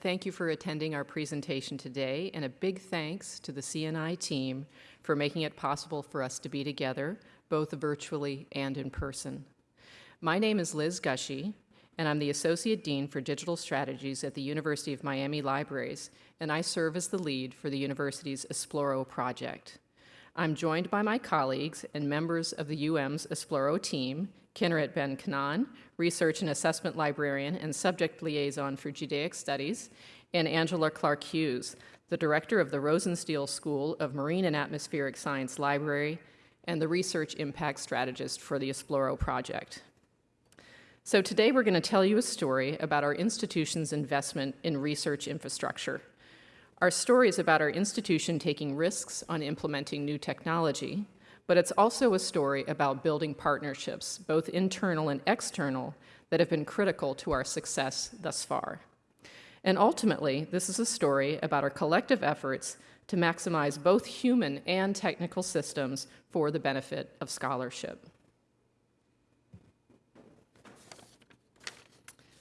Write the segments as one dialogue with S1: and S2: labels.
S1: Thank you for attending our presentation today, and a big thanks to the CNI team for making it possible for us to be together, both virtually and in person. My name is Liz Gushee, and I'm the Associate Dean for Digital Strategies at the University of Miami Libraries, and I serve as the lead for the university's Esploro project. I'm joined by my colleagues and members of the UM's Esploro team, Kinneret Ben-Knaan, Research and Assessment Librarian and Subject Liaison for Judaic Studies, and Angela Clark Hughes, the Director of the Rosenstiel School of Marine and Atmospheric Science Library and the Research Impact Strategist for the Esploro project. So today we're going to tell you a story about our institution's investment in research infrastructure. Our story is about our institution taking risks on implementing new technology, but it's also a story about building partnerships, both internal and external, that have been critical to our success thus far. And ultimately, this is a story about our collective efforts to maximize both human and technical systems for the benefit of scholarship.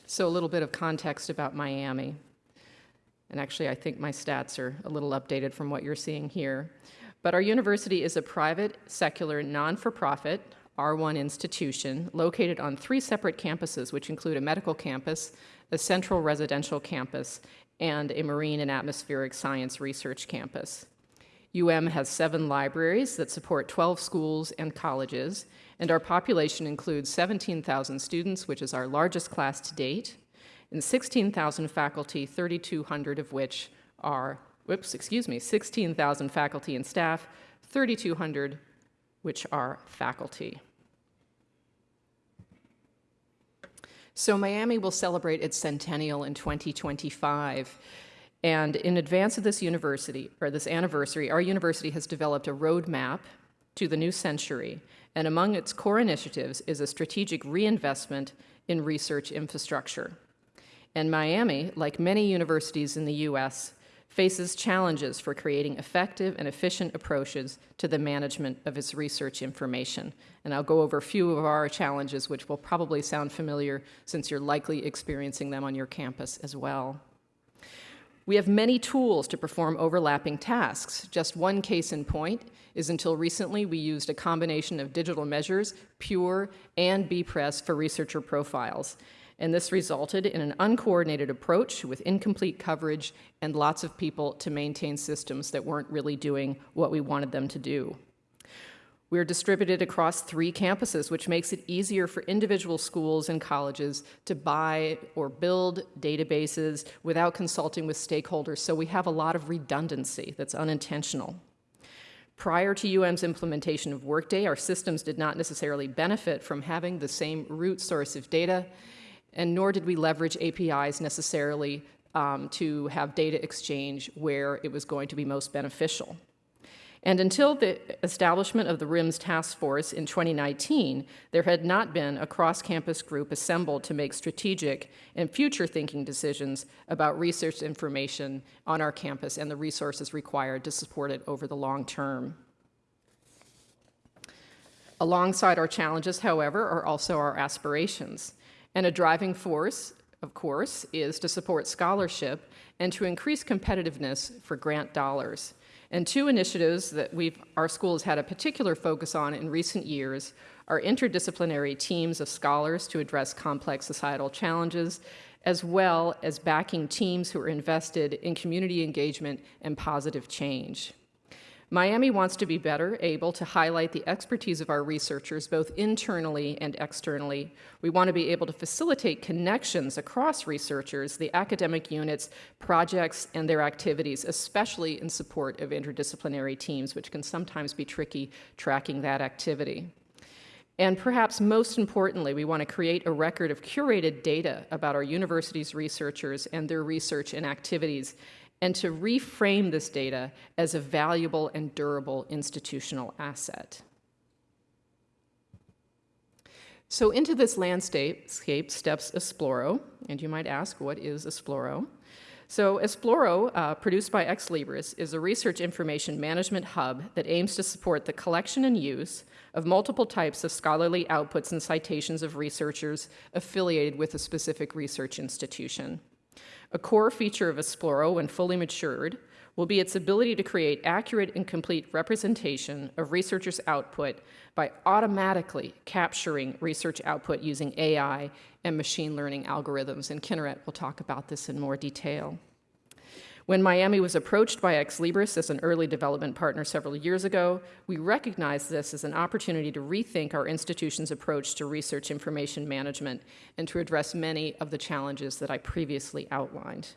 S1: So a little bit of context about Miami. And actually, I think my stats are a little updated from what you're seeing here. But our university is a private, secular, non-for-profit, R1 institution located on three separate campuses, which include a medical campus, a central residential campus, and a marine and atmospheric science research campus. UM has seven libraries that support 12 schools and colleges, and our population includes 17,000 students, which is our largest class to date, and 16,000 faculty, 3,200 of which are, whoops, excuse me, 16,000 faculty and staff, 3,200 which are faculty. So Miami will celebrate its centennial in 2025. And in advance of this university, or this anniversary, our university has developed a roadmap to the new century and among its core initiatives is a strategic reinvestment in research infrastructure. And Miami, like many universities in the U.S., faces challenges for creating effective and efficient approaches to the management of its research information. And I'll go over a few of our challenges, which will probably sound familiar since you're likely experiencing them on your campus as well. We have many tools to perform overlapping tasks. Just one case in point is until recently we used a combination of digital measures, Pure and bepress for researcher profiles. And this resulted in an uncoordinated approach with incomplete coverage and lots of people to maintain systems that weren't really doing what we wanted them to do. We're distributed across three campuses, which makes it easier for individual schools and colleges to buy or build databases without consulting with stakeholders, so we have a lot of redundancy that's unintentional. Prior to UM's implementation of Workday, our systems did not necessarily benefit from having the same root source of data, and nor did we leverage APIs necessarily um, to have data exchange where it was going to be most beneficial. And until the establishment of the RIMS task force in 2019, there had not been a cross-campus group assembled to make strategic and future-thinking decisions about research information on our campus and the resources required to support it over the long term. Alongside our challenges, however, are also our aspirations. And a driving force, of course, is to support scholarship and to increase competitiveness for grant dollars. And two initiatives that we've, our school has had a particular focus on in recent years are interdisciplinary teams of scholars to address complex societal challenges, as well as backing teams who are invested in community engagement and positive change. Miami wants to be better able to highlight the expertise of our researchers both internally and externally. We want to be able to facilitate connections across researchers, the academic units, projects, and their activities, especially in support of interdisciplinary teams, which can sometimes be tricky tracking that activity. And perhaps most importantly, we want to create a record of curated data about our university's researchers and their research and activities and to reframe this data as a valuable and durable institutional asset. So into this landscape steps Esploro, and you might ask, what is Esploro? So Esploro, uh, produced by Ex Libris, is a research information management hub that aims to support the collection and use of multiple types of scholarly outputs and citations of researchers affiliated with a specific research institution. A core feature of Esploro, when fully matured, will be its ability to create accurate and complete representation of researchers' output by automatically capturing research output using AI and machine learning algorithms. And Kinneret will talk about this in more detail. When Miami was approached by Ex Libris as an early development partner several years ago, we recognized this as an opportunity to rethink our institution's approach to research information management and to address many of the challenges that I previously outlined.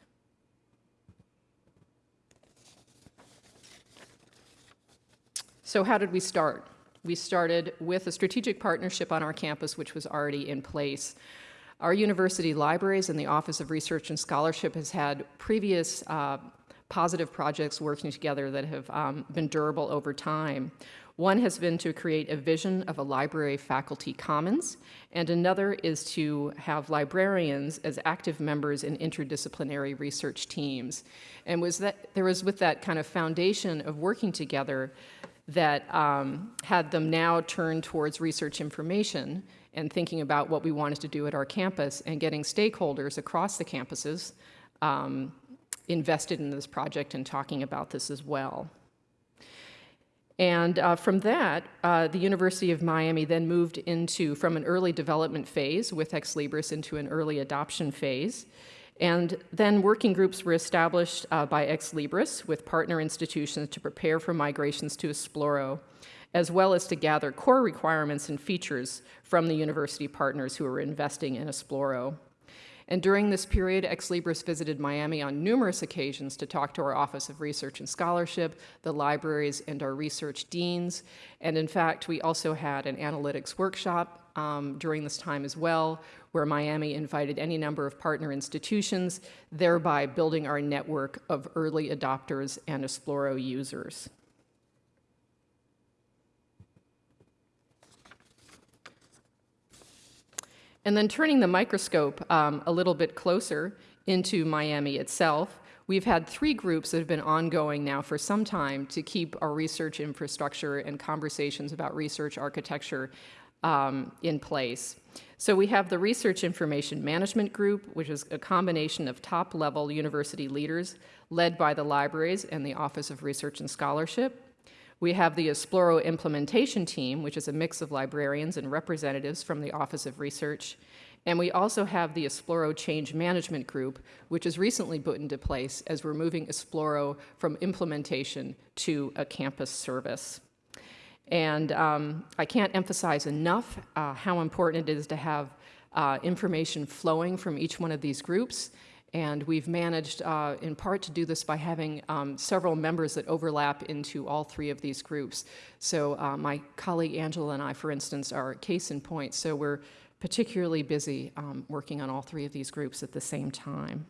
S1: So how did we start? We started with a strategic partnership on our campus, which was already in place. Our university libraries and the Office of Research and Scholarship has had previous uh, positive projects working together that have um, been durable over time. One has been to create a vision of a library faculty commons, and another is to have librarians as active members in interdisciplinary research teams. And was that, there was with that kind of foundation of working together that um, had them now turn towards research information and thinking about what we wanted to do at our campus and getting stakeholders across the campuses um, invested in this project and talking about this as well. And uh, from that, uh, the University of Miami then moved into, from an early development phase with Ex Libris into an early adoption phase. And then working groups were established uh, by Ex Libris with partner institutions to prepare for migrations to Esploro as well as to gather core requirements and features from the university partners who are investing in Esploro. And during this period, Ex Libris visited Miami on numerous occasions to talk to our Office of Research and Scholarship, the libraries, and our research deans. And in fact, we also had an analytics workshop um, during this time as well, where Miami invited any number of partner institutions, thereby building our network of early adopters and Esploro users. And then turning the microscope um, a little bit closer into Miami itself, we've had three groups that have been ongoing now for some time to keep our research infrastructure and conversations about research architecture um, in place. So we have the Research Information Management Group, which is a combination of top-level university leaders led by the libraries and the Office of Research and Scholarship. We have the Esploro implementation team, which is a mix of librarians and representatives from the Office of Research. And we also have the Esploro Change Management Group, which is recently put into place as we're moving Esploro from implementation to a campus service. And um, I can't emphasize enough uh, how important it is to have uh, information flowing from each one of these groups and we've managed, uh, in part, to do this by having um, several members that overlap into all three of these groups. So uh, my colleague Angela and I, for instance, are case in point. So we're particularly busy um, working on all three of these groups at the same time.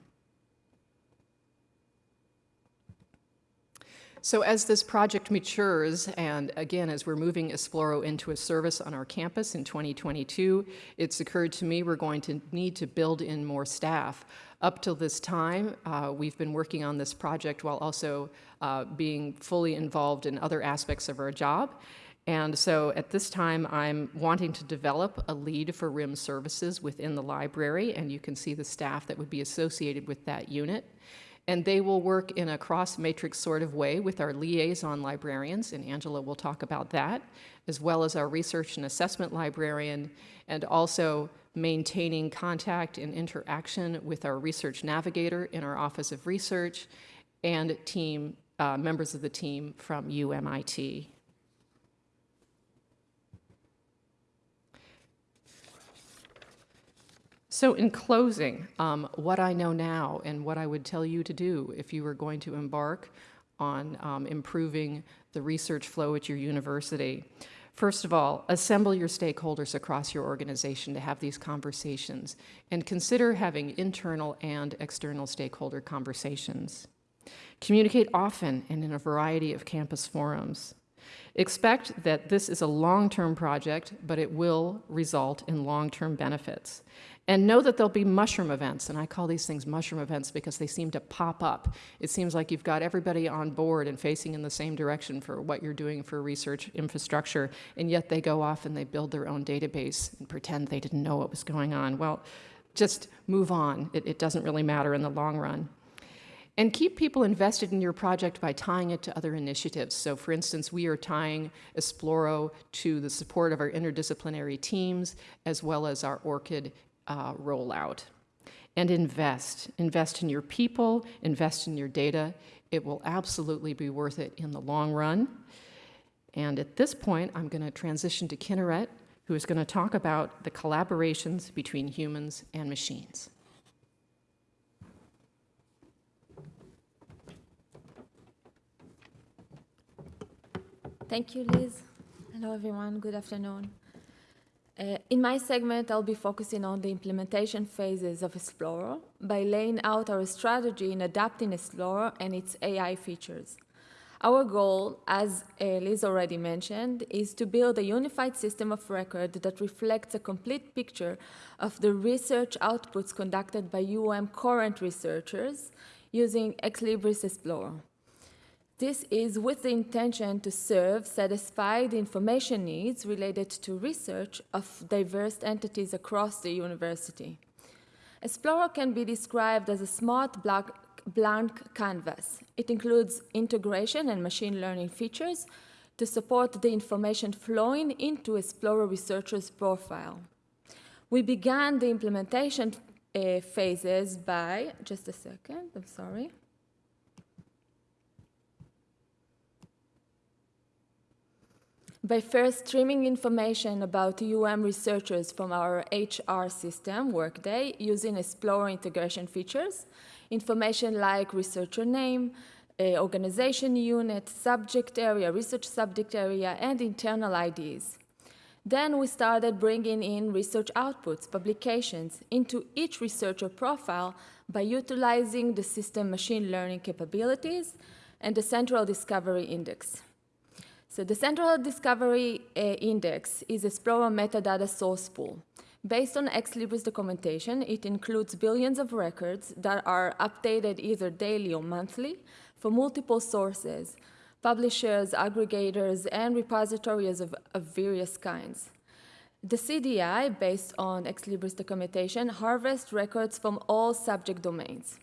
S1: So as this project matures, and again, as we're moving Esploro into a service on our campus in 2022, it's occurred to me we're going to need to build in more staff. Up till this time, uh, we've been working on this project while also uh, being fully involved in other aspects of our job. And so at this time, I'm wanting to develop a lead for RIM services within the library, and you can see the staff that would be associated with that unit. And they will work in a cross-matrix sort of way with our liaison librarians, and Angela will talk about that, as well as our research and assessment librarian, and also maintaining contact and interaction with our research navigator in our Office of Research and team, uh, members of the team from UMIT. So in closing, um, what I know now and what I would tell you to do if you were going to embark on um, improving the research flow at your university. First of all, assemble your stakeholders across your organization to have these conversations and consider having internal and external stakeholder conversations. Communicate often and in a variety of campus forums. Expect that this is a long-term project, but it will result in long-term benefits. And know that there'll be mushroom events, and I call these things mushroom events because they seem to pop up. It seems like you've got everybody on board and facing in the same direction for what you're doing for research infrastructure, and yet they go off and they build their own database and pretend they didn't know what was going on. Well, just move on. It, it doesn't really matter in the long run. And keep people invested in your project by tying it to other initiatives. So for instance, we are tying Esploro to the support of our interdisciplinary teams, as well as our ORCID uh, rollout. And invest. Invest in your people, invest in your data. It will absolutely be worth it in the long run. And at this point, I'm going to transition to Kinneret, who is going to talk about the collaborations between humans and machines.
S2: Thank you, Liz. Hello, everyone. Good afternoon. Uh, in my segment, I'll be focusing on the implementation phases of Esploro by laying out our strategy in adapting Esploro and its AI features. Our goal, as Liz already mentioned, is to build a unified system of record that reflects a complete picture of the research outputs conducted by UM current researchers using Ex Libris Esploro. This is with the intention to serve, satisfy the information needs related to research of diverse entities across the university. Esploro can be described as a smart blank canvas. It includes integration and machine learning features to support the information flowing into Esploro researcher's profile. We began the implementation uh, phases by, just a second, I'm sorry. By first streaming information about UM researchers from our HR system, Workday, using Esploro integration features, information like researcher name, organization unit, subject area, research subject area, and internal IDs. Then we started bringing in research outputs, publications, into each researcher profile by utilizing the system machine learning capabilities and the central discovery index. So the Central Discovery uh, Index is a Esploro metadata source pool. Based on Ex Libris documentation, it includes billions of records that are updated either daily or monthly for multiple sources, publishers, aggregators, and repositories of, of various kinds. The CDI, based on Ex Libris documentation, harvests records from all subject domains.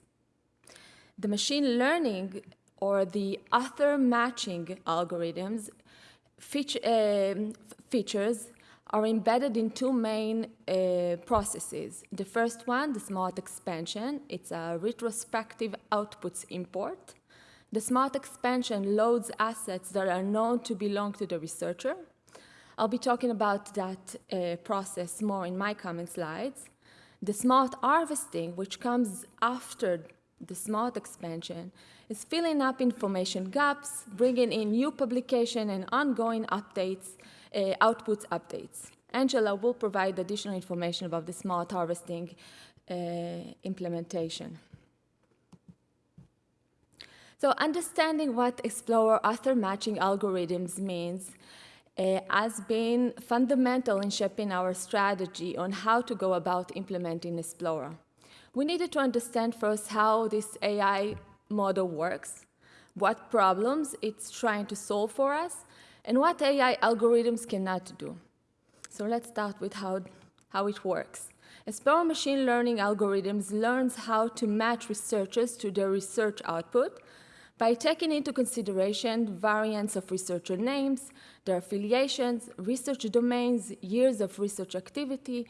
S2: The machine learning or the author matching algorithms feature, uh, features are embedded in two main uh, processes. The first one, the smart expansion, it's a retrospective outputs import. The smart expansion loads assets that are known to belong to the researcher. I'll be talking about that uh, process more in my coming slides. The smart harvesting, which comes after the smart expansion, is filling up information gaps, bringing in new publication and ongoing updates, uh, outputs updates. Angela will provide additional information about the smart harvesting uh, implementation. So understanding what Esploro author matching algorithms means uh, has been fundamental in shaping our strategy on how to go about implementing Esploro. We needed to understand first how this AI model works, what problems it's trying to solve for us, and what AI algorithms cannot do. So let's start with how, how it works. Esploro machine learning algorithms learns how to match researchers to their research output by taking into consideration variants of researcher names, their affiliations, research domains, years of research activity,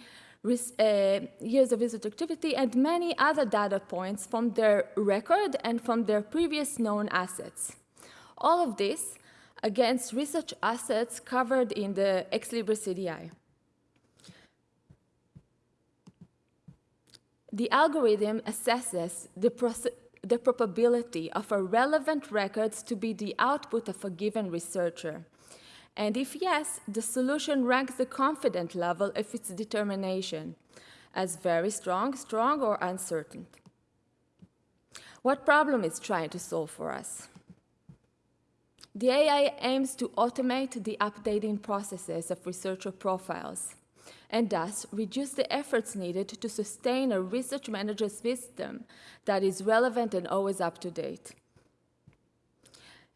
S2: uh, years of research activity, and many other data points from their record and from their previous known assets. All of this against research assets covered in the Ex Libris CDI. The algorithm assesses the, the probability of a relevant records to be the output of a given researcher and if yes, the solution ranks the confident level of its determination as very strong, strong, or uncertain. What problem is trying to solve for us? The AI aims to automate the updating processes of researcher profiles and thus reduce the efforts needed to sustain a research manager's system that is relevant and always up to date.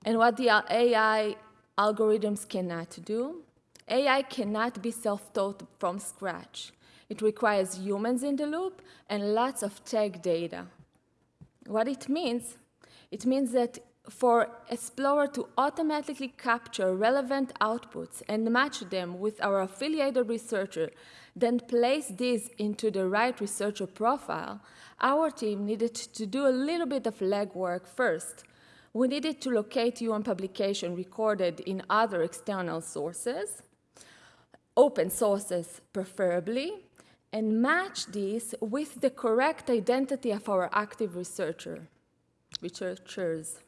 S2: And what the AI algorithms cannot do. AI cannot be self-taught from scratch. It requires humans in the loop and lots of tag data. What it means? It means that for Esploro to automatically capture relevant outputs and match them with our affiliated researcher, then place these into the right researcher profile, our team needed to do a little bit of legwork first. We needed to locate UM publication recorded in other external sources, open sources preferably, and match these with the correct identity of our active researcher, researchers.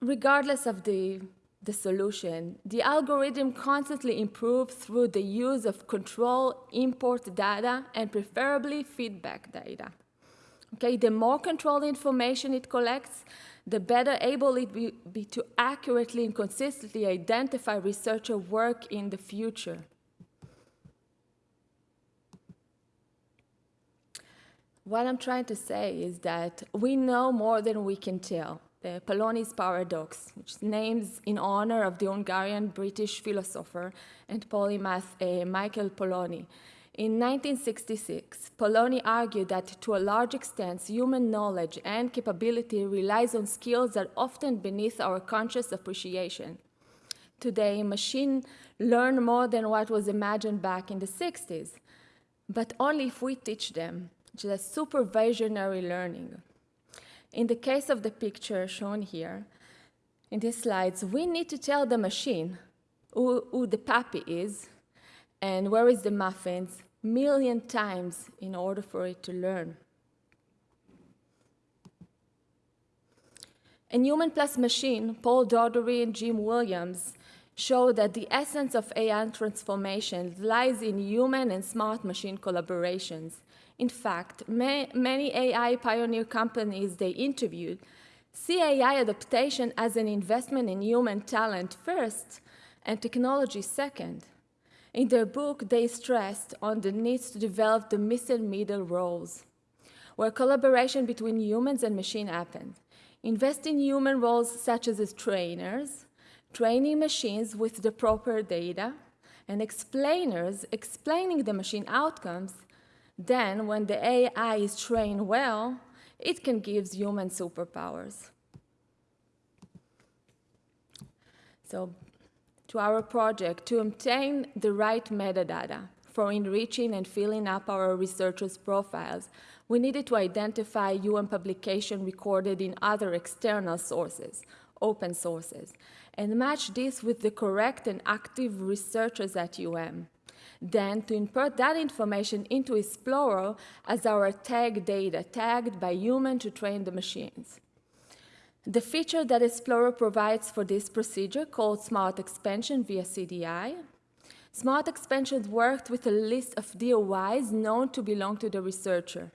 S2: Regardless of the, the solution, the algorithm constantly improves through the use of control import data and preferably feedback data. Okay, the more controlled information it collects, the better able it be, be to accurately and consistently identify researcher work in the future. What I'm trying to say is that we know more than we can tell. The Polanyi's paradox, which is named in honor of the Hungarian British philosopher and polymath uh, Michael Polanyi. In 1966, Polanyi argued that to a large extent, human knowledge and capability relies on skills that are often beneath our conscious appreciation. Today, machines learn more than what was imagined back in the 60s, but only if we teach them which is supervisionary learning. In the case of the picture shown here, in these slides, we need to tell the machine who, who the puppy is and where is the muffins million times in order for it to learn. In Human Plus Machine, Paul Daugherty and Jim Williams show that the essence of AI transformation lies in human and smart machine collaborations in fact, ma many AI pioneer companies they interviewed see AI adaptation as an investment in human talent first and technology second. In their book, they stressed on the need to develop the missing middle roles, where collaboration between humans and machine happens. Invest in human roles such as, trainers, training machines with the proper data, and explainers explaining the machine outcomes then, when the AI is trained well, it can give human superpowers. So, to our project, to obtain the right metadata for enriching and filling up our researchers' profiles, we needed to identify UN publication recorded in other external sources, open sources, and match this with the correct and active researchers at UM then to import that information into Esploro as our tag data, tagged by human to train the machines. The feature that Esploro provides for this procedure, called Smart Expansion via CDI, Smart Expansion worked with a list of DOIs known to belong to the researcher.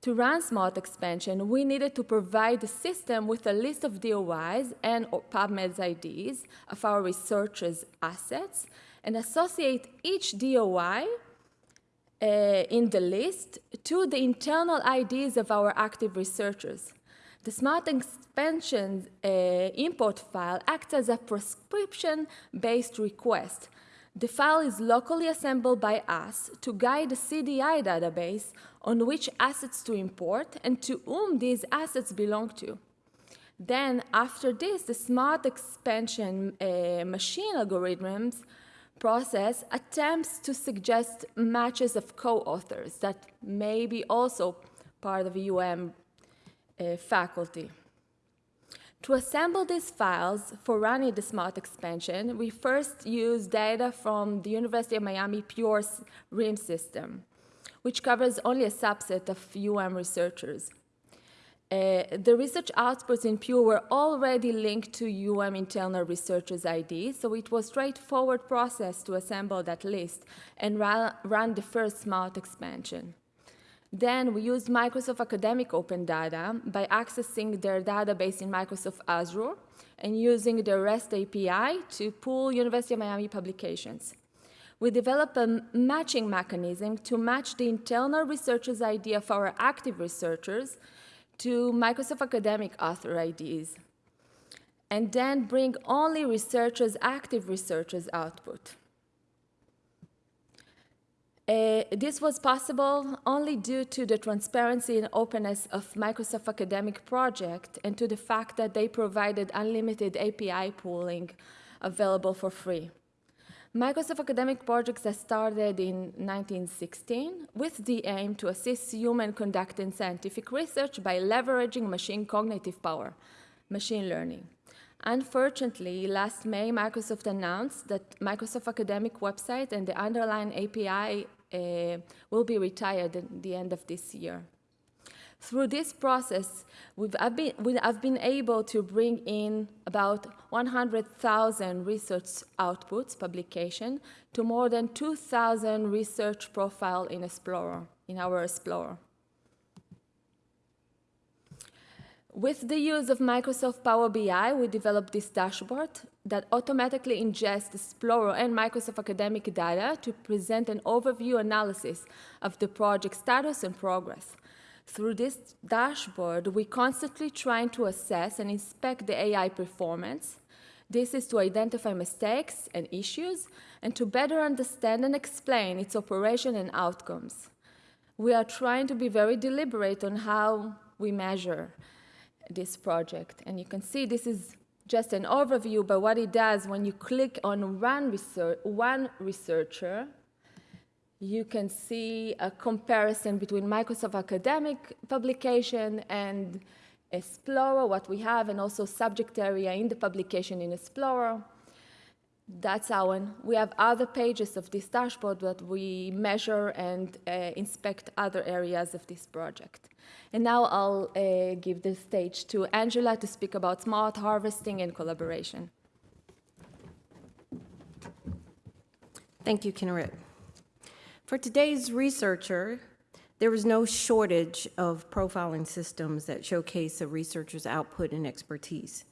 S2: To run Smart Expansion, we needed to provide the system with a list of DOIs and PubMed IDs of our researchers' assets and associate each DOI uh, in the list to the internal IDs of our active researchers. The Smart Expansion uh, import file acts as a prescription-based request. The file is locally assembled by us to guide the CDI database on which assets to import and to whom these assets belong to. Then, after this, the Smart Expansion uh, machine algorithms process attempts to suggest matches of co-authors that may be also part of UM uh, faculty. To assemble these files for running the smart expansion, we first use data from the University of Miami Pure RIM system, which covers only a subset of UM researchers. Uh, the research outputs in Pure were already linked to UM internal researchers' ID, so it was a straightforward process to assemble that list and run the first smart expansion. Then we used Microsoft Academic Open Data by accessing their database in Microsoft Azure and using the REST API to pull University of Miami publications. We developed a matching mechanism to match the internal researcher's idea of our active researchers to Microsoft Academic author IDs, and then bring only researchers, active researchers output. Uh, this was possible only due to the transparency and openness of Microsoft Academic Project and to the fact that they provided unlimited API pooling available for free. Microsoft Academic Projects has started in 1916 with the aim to assist human conducting scientific research by leveraging machine cognitive power, machine learning. Unfortunately, last May, Microsoft announced that Microsoft Academic website and the underlying API uh, will be retired at the end of this year. Through this process, we've, I've, been, we, I've been able to bring in about 100,000 research outputs, publication, to more than 2,000 research profile in Esploro, in our Esploro. With the use of Microsoft Power BI, we developed this dashboard that automatically ingests Esploro and Microsoft Academic data to present an overview analysis of the project status and progress. Through this dashboard, we constantly trying to assess and inspect the AI performance. This is to identify mistakes and issues and to better understand and explain its operation and outcomes. We are trying to be very deliberate on how we measure this project. And you can see this is just an overview, but what it does when you click on one, research, one researcher, you can see a comparison between Microsoft Academic publication and Esploro, what we have, and also subject area in the publication in Esploro. That's our, we have other pages of this dashboard that we measure and uh, inspect other areas of this project. And now I'll uh, give the stage to Angela to speak about smart harvesting and collaboration.
S3: Thank you, Kinneret. For today's researcher, there is no shortage of profiling systems that showcase a researcher's output and expertise.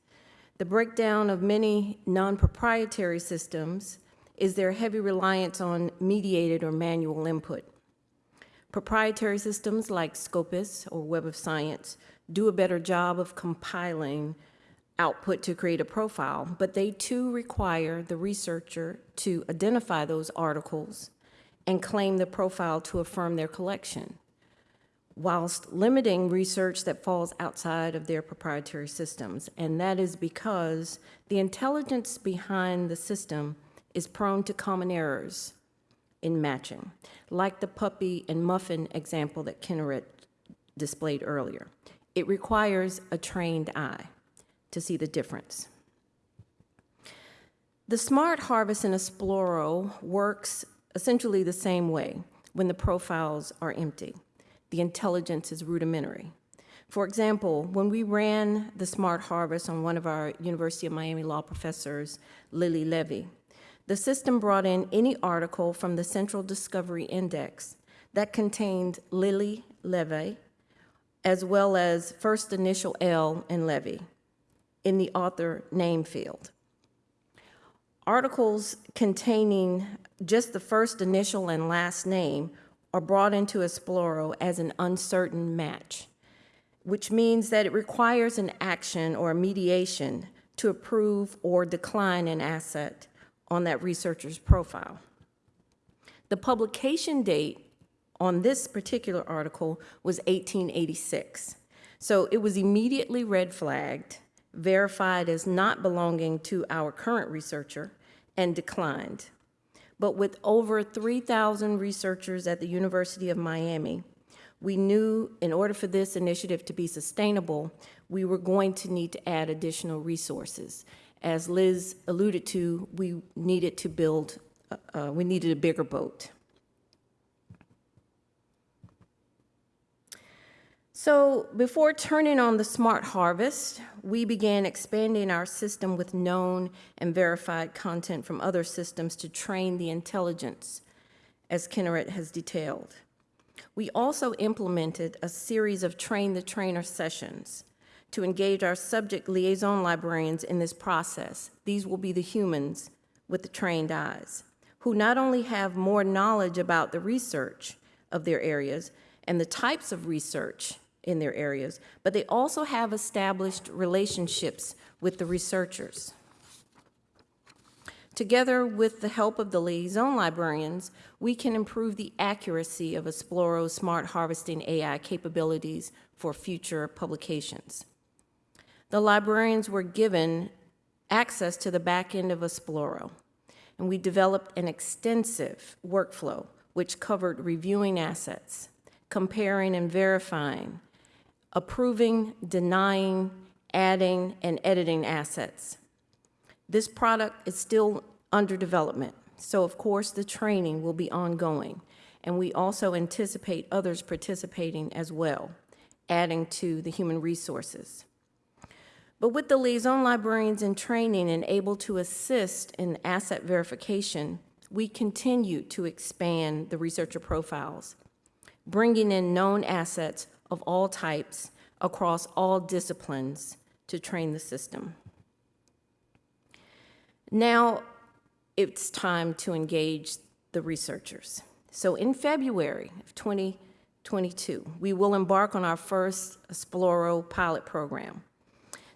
S3: The breakdown of many non-proprietary systems is their heavy reliance on mediated or manual input. Proprietary systems like Scopus or Web of Science do a better job of compiling output to create a profile, but they too require the researcher to identify those articles and claim the profile to affirm their collection, whilst limiting research that falls outside of their proprietary systems. And that is because the intelligence behind the system is prone to common errors in matching, like the puppy and muffin example that Kinneret displayed earlier. It requires a trained eye to see the difference. The Smart Harvest in Esploro works essentially the same way when the profiles are empty. The intelligence is rudimentary. For example, when we ran the Smart Harvest on one of our University of Miami law professors, Lili Levi, the system brought in any article from the Central Discovery Index that contained Lili Levi, as well as first initial L and Levi in the author name field. Articles containing just the first initial and last name are brought into Esploro as an uncertain match, which means that it requires an action or a mediation to approve or decline an asset on that researcher's profile. The publication date on this particular article was 1886. So it was immediately red flagged, verified as not belonging to our current researcher, and declined. But with over 3,000 researchers at the University of Miami, we knew in order for this initiative to be sustainable, we were going to need to add additional resources as Liz alluded to, we needed to build, uh, uh, we needed a bigger boat. So before turning on the smart harvest, we began expanding our system with known and verified content from other systems to train the intelligence, as Kinneret has detailed. We also implemented a series of train the trainer sessions to engage our subject liaison librarians in this process. These will be the humans with the trained eyes, who not only have more knowledge about the research of their areas and the types of research in their areas, but they also have established relationships with the researchers. Together with the help of the liaison librarians, we can improve the accuracy of Esploro's smart harvesting AI capabilities for future publications. The librarians were given access to the back end of Esploro, and we developed an extensive workflow which covered reviewing assets, comparing and verifying, approving, denying, adding, and editing assets. This product is still under development, so of course the training will be ongoing, and we also anticipate others participating as well, adding to the human resources. But with the liaison librarians in training and able to assist in asset verification, we continue to expand the researcher profiles, bringing in known assets of all types across all disciplines to train the system. Now, it's time to engage the researchers. So in February of 2022, we will embark on our first Esploro pilot program.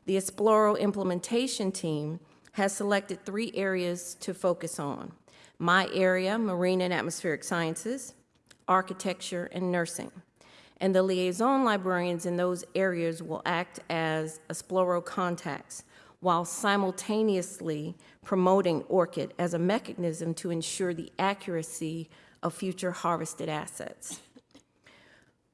S3: The Esploro implementation team has selected three areas to focus on. My area, marine and atmospheric sciences, architecture, and nursing. And the liaison librarians in those areas will act as Esploro contacts while simultaneously promoting ORCID as a mechanism to ensure the accuracy of future harvested assets.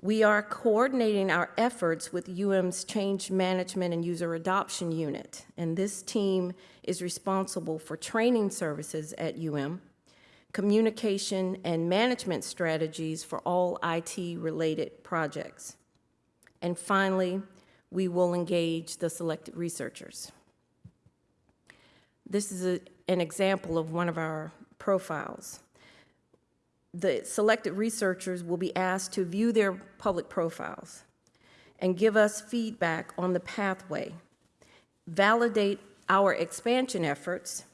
S3: We are coordinating our efforts with UM's Change Management and User Adoption Unit, and this team is responsible for training services at UM, communication and management strategies for all IT-related projects. And finally, we will engage the selected researchers. This is a, an example of one of our profiles. The selected researchers will be asked to view their public profiles and give us feedback on the pathway, validate our expansion efforts,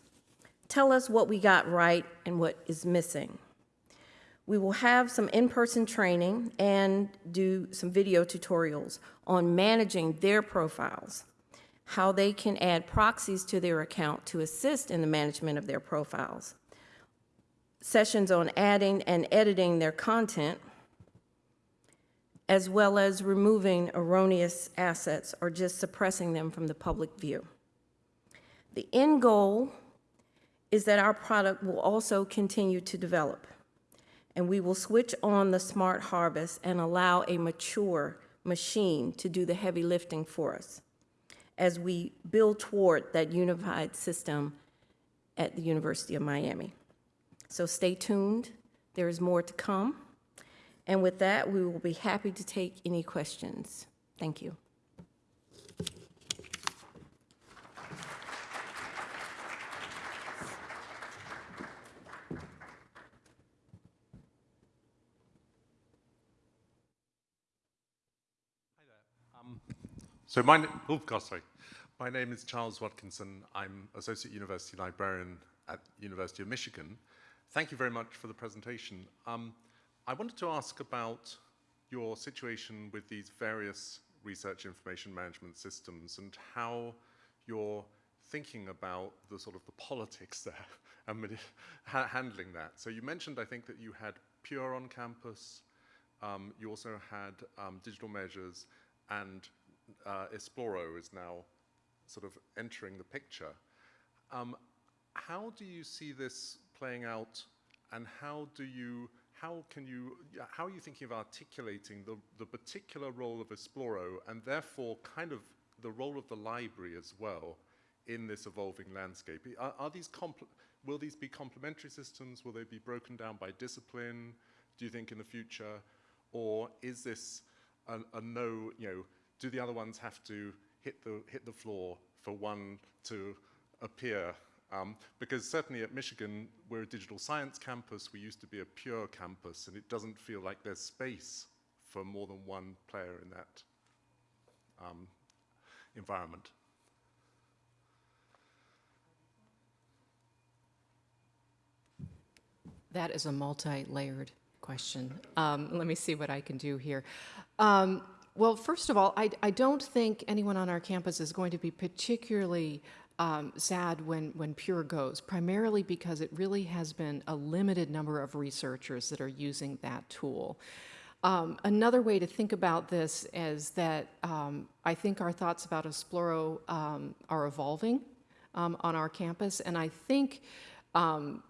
S3: tell us what we got right and what is missing. We will have some in-person training and do some video tutorials on managing their profiles how they can add proxies to their account to assist in the management of their profiles, sessions on adding and editing their content, as well as removing erroneous assets or just suppressing them from the public view. The end goal is that our product will also continue to develop, and we will switch on the smart harvest and allow a mature machine to do the heavy lifting for us as we build toward that unified system at the University of Miami. So stay tuned. There is more to come. And with that, we will be happy to take any questions. Thank you.
S4: So my, oh gosh, sorry. My name is Charles Watkinson. I'm Associate University Librarian at University of Michigan. Thank you very much for the presentation. Um, I wanted to ask about your situation with these various research information management systems and how you're thinking about the sort of the politics there and handling that. So you mentioned, I think, that you had Pure on campus. Um, you also had um, digital measures and uh, Esploro is now sort of entering the picture. Um, how do you see this playing out and how do you, how can you, how are you thinking of articulating the, the particular role of Esploro and therefore kind of the role of the library as well in this evolving landscape? Are, are these, will these be complementary systems? Will they be broken down by discipline, do you think in the future? Or is this a, a no, you know, do the other ones have to hit the, hit the floor for one to appear? Um, because certainly at Michigan, we're a digital science campus. We used to be a pure campus, and it doesn't feel like there's space for more than one player in that um, environment.
S1: That is a multi-layered question. Um, let me see what I can do here. Um, well, first of all, I, I, don't think anyone on our campus is going to be particularly um, sad when, when Pure goes, primarily because it really has been a limited number of researchers that are using that tool. Um, another way to think about this is that um, I think our thoughts about Esploro um, are evolving um, on our campus, and I think um,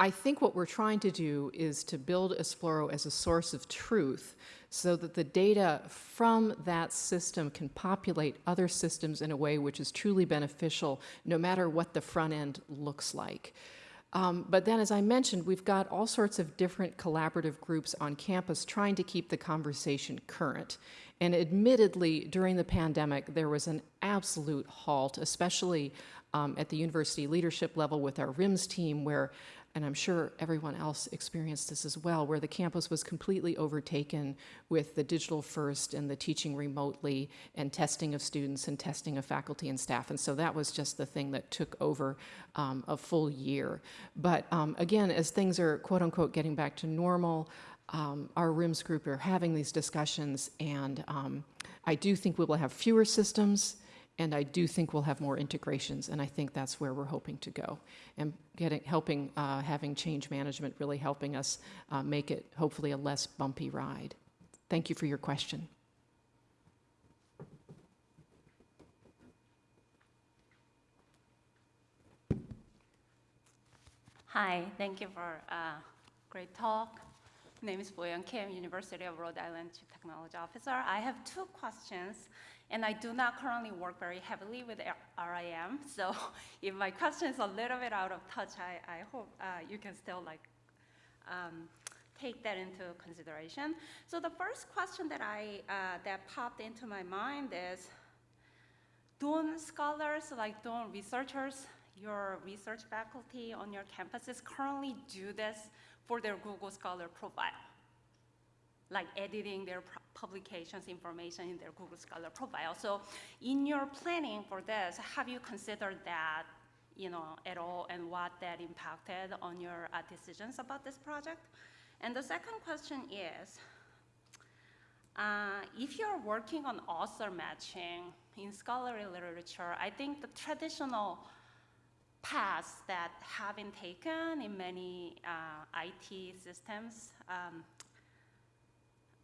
S1: I think what we're trying to do is to build Esploro as a source of truth so that the data from that system can populate other systems in a way which is truly beneficial no matter what the front end looks like. Um, but then, as I mentioned, we've got all sorts of different collaborative groups on campus trying to keep the conversation current. And admittedly, during the pandemic, there was an absolute halt, especially um, at the university leadership level with our RIMS team, where and I'm sure everyone else experienced this as well, where the campus was completely overtaken with the digital first and the teaching remotely and testing of students and testing of faculty and staff. And so that was just the thing that took over um, a full year. But um, again, as things are quote unquote getting back to normal, um, our RIMS group are having these discussions, and um, I do think we will have fewer systems and I do think we'll have more integrations, and I think that's where we're hoping to go. And getting, helping, uh, having change management really helping us uh, make it hopefully a less bumpy ride. Thank you for your question.
S5: Hi, thank you for a great talk. My name is Boyoung Kim, University of Rhode Island Chief Technology Officer. I have two questions, and I do not currently work very heavily with RIM, so if my question is a little bit out of touch, I, I hope uh, you can still like um, take that into consideration. So the first question that I uh, that popped into my mind is, don't scholars, like don't researchers, your research faculty on your campuses currently do this for their Google Scholar profile, like editing their publications information in their Google Scholar profile. So in your planning for this, have you considered that you know, at all and what that impacted on your uh, decisions about this project? And the second question is, uh, if you're working on author matching in scholarly literature, I think the traditional paths that have been taken in many uh, IT systems um,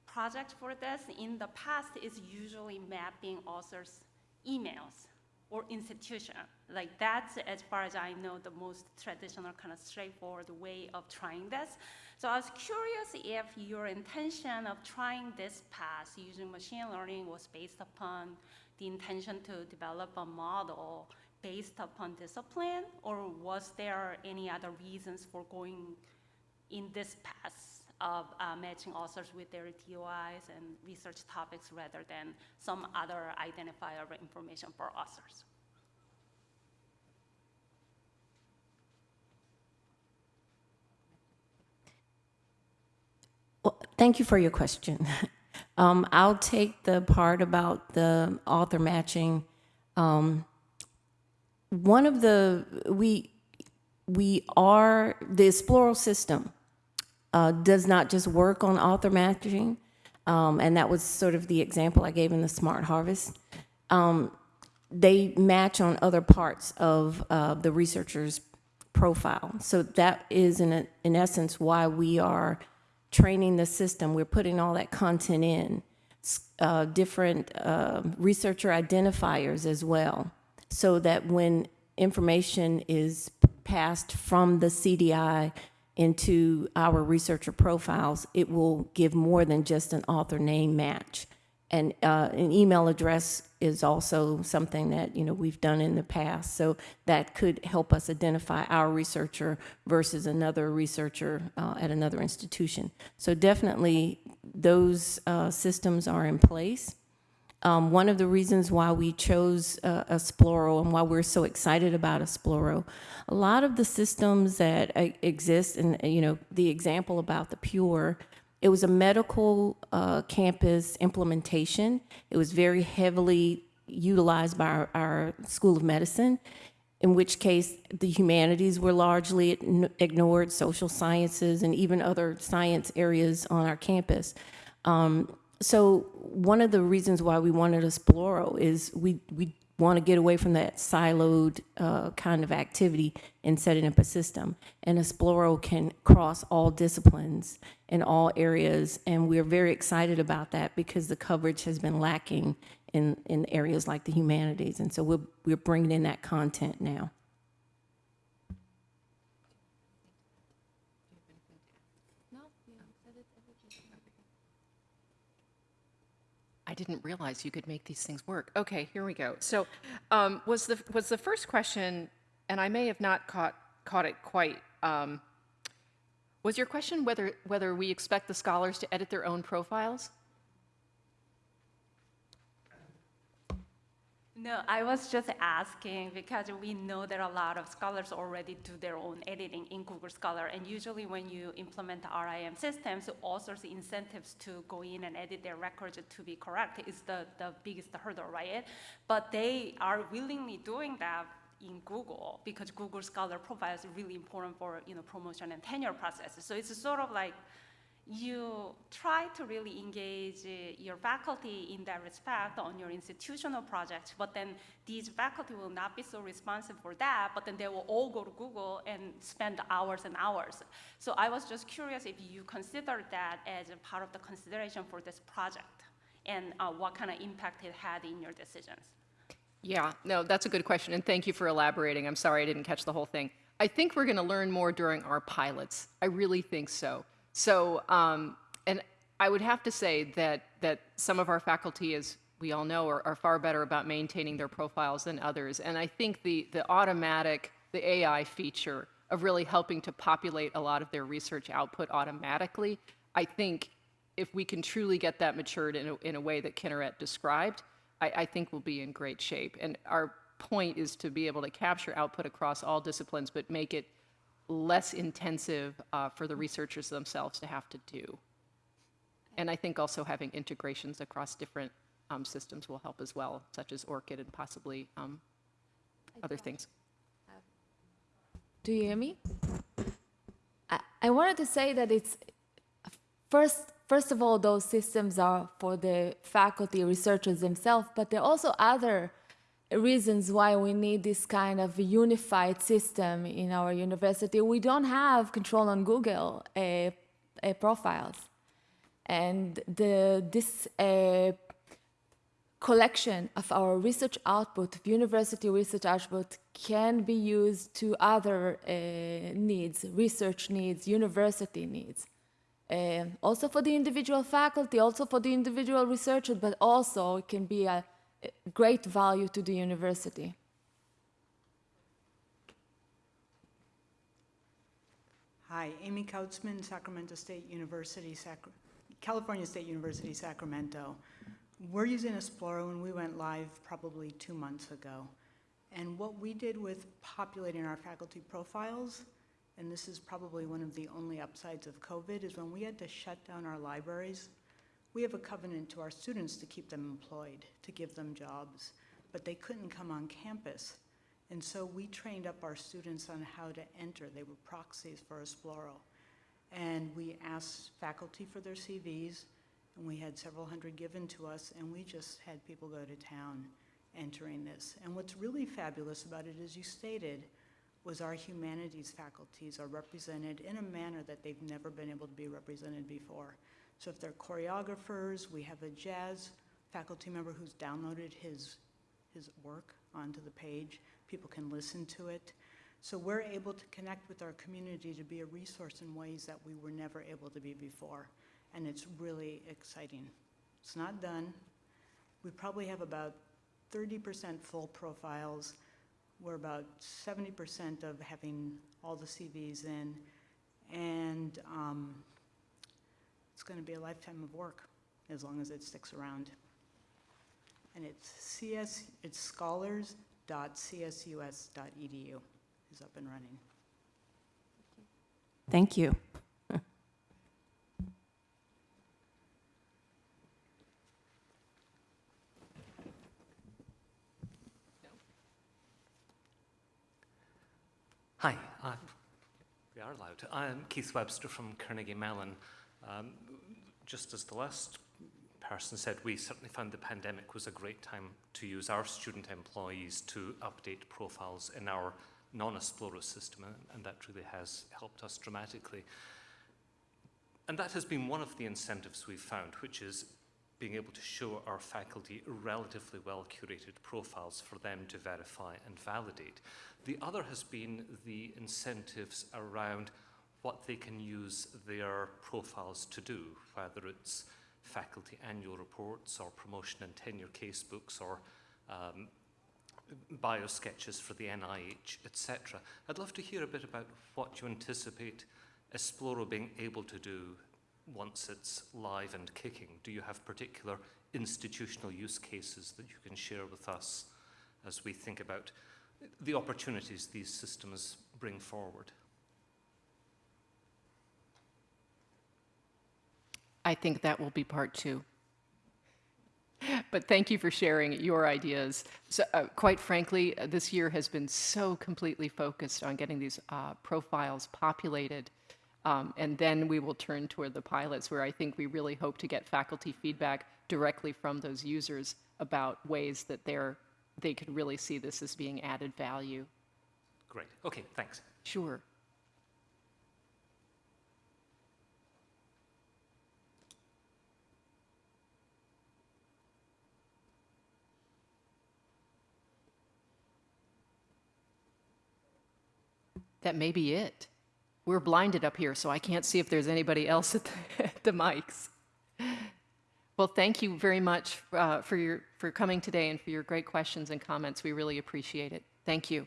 S5: project for this in the past is usually mapping authors' emails or institution. Like that's, as far as I know, the most traditional kind of straightforward way of trying this. So I was curious if your intention of trying this path using machine learning was based upon the intention to develop a model based upon discipline, or was there any other reasons for going in this path of uh, matching authors with their DOIs and research topics rather than some other identifier information for authors?
S3: Well, thank you for your question. Um, I'll take the part about the author matching. Um, one of the we we are the Esploro system uh, does not just work on author matching, um, and that was sort of the example I gave in the Smart Harvest. Um, they match on other parts of uh, the researcher's profile. So that is, in, in essence, why we are training the system. We're putting all that content in, uh, different uh, researcher identifiers as well, so that when information is passed from the CDI into our researcher profiles, it will give more than just an author name match. And uh, an email address is also something that you know we've done in the past. So that could help us identify our researcher versus another researcher uh, at another institution. So definitely those uh, systems are in place. Um, one of the reasons why we chose uh, Esploro and why we're so excited about Esploro, a lot of the systems that uh, exist, and you know, the example about the Pure, it was a medical uh, campus implementation. It was very heavily utilized by our, our, School of Medicine, in which case the humanities were largely ignored, social sciences, and even other science areas on our campus. Um, so one of the reasons why we wanted Esploro is we, we, want to get away from that siloed uh, kind of activity and setting up a system. And Esploro can cross all disciplines in all areas, and we're very excited about that because the coverage has been lacking in, in areas like the humanities. And so we're, we're bringing in that content now.
S1: I didn't realize you could make these things work. Okay, here we go. So, um, was the was the first question, and I may have not caught caught it quite. Um, was your question whether whether we expect the scholars to edit their own profiles?
S5: No, I was just asking because we know that a lot of scholars already do their own editing in Google Scholar, and usually when you implement the RIM systems, authors' incentives to go in and edit their records to be correct is the, the biggest hurdle, right? But they are willingly doing that in Google because Google Scholar profile is really important for you know promotion and tenure processes. So it's sort of like you try to really engage uh, your faculty in that respect on your institutional projects, but then these faculty will not be so responsive for that, but then they will all go to Google and spend hours and hours. So I was just curious if you considered that as a part of the consideration for this project and uh, what kind of impact it had in your decisions.
S1: Yeah, no, that's a good question, and thank you for elaborating. I'm sorry I didn't catch the whole thing. I think we're going to learn more during our pilots. I really think so. So, um, and I would have to say that that some of our faculty, as we all know, are, are far better about maintaining their profiles than others. And I think the the automatic, the AI feature of really helping to populate a lot of their research output automatically, I think if we can truly get that matured in a, in a way that Kinneret described, I, I think we'll be in great shape. And our point is to be able to capture output across all disciplines, but make it less intensive uh, for the researchers themselves to have to do. And I think also having integrations across different um, systems will help as well, such as ORCID and possibly um, other things.
S2: Do you hear me? I, I wanted to say that it's first, first of all, those systems are for the faculty researchers themselves, but there are also other reasons why we need this kind of unified system in our university. We don't have control on Google uh, uh, profiles. And the, this uh, collection of our research output, university research output, can be used to other uh, needs, research needs, university needs. Uh, also for the individual faculty, also for the individual researcher, but also it can be a great value to the university.
S6: Hi, Amy Kautzman, Sacramento State University, California State University, Sacramento. We're using Esploro and we went live probably two months ago. And what we did with populating our faculty profiles, and this is probably one of the only upsides of COVID, is when we had to shut down our libraries, we have a covenant to our students to keep them employed, to give them jobs, but they couldn't come on campus. And so we trained up our students on how to enter. They were proxies for Esploro. And we asked faculty for their CVs, and we had several hundred given to us, and we just had people go to town entering this. And what's really fabulous about it, as you stated, was our humanities faculties are represented in a manner that they've never been able to be represented before. So if they're choreographers, we have a jazz faculty member who's downloaded his, his work onto the page. People can listen to it. So we're able to connect with our community to be a resource in ways that we were never able to be before. And it's really exciting. It's not done. We probably have about 30% full profiles. We're about 70% of having all the CVs in. And um, it's going to be a lifetime of work as long as it sticks around. And it's CS, it's scholars.csus.edu is up and running.
S3: Thank you.
S7: Hi, uh, we are loud. I'm Keith Webster from Carnegie Mellon. Um, just as the last person said, we certainly found the pandemic was a great time to use our student employees to update profiles in our non-Esploro system, and- that really has helped us dramatically. And that has been one of the incentives we've found, which is being able to show our faculty relatively well curated profiles for them to verify and validate. The other has been the incentives around what they can use their profiles to do, whether it's faculty annual reports or promotion and tenure casebooks or um, bio sketches for the NIH, etc. I'd love to hear a bit about what you anticipate Esploro being able to do once it's live and kicking. Do you have particular institutional use cases that you can share with us as we think about the opportunities these systems bring forward?
S1: I think that will be part two. But thank you for sharing your ideas. So, uh, quite frankly, uh, this year has been so completely focused on getting these uh, profiles populated. Um, and then we will turn toward the pilots, where I think we really hope to get faculty feedback directly from those users about ways that they're, they could really see this as being added value.
S7: Great. Okay, thanks.
S1: Sure. That may be it. We're blinded up here, so I can't see if there's anybody else at the, at the mics. Well, thank you very much uh, for, your, for coming today and for your great questions and comments. We really appreciate it. Thank you.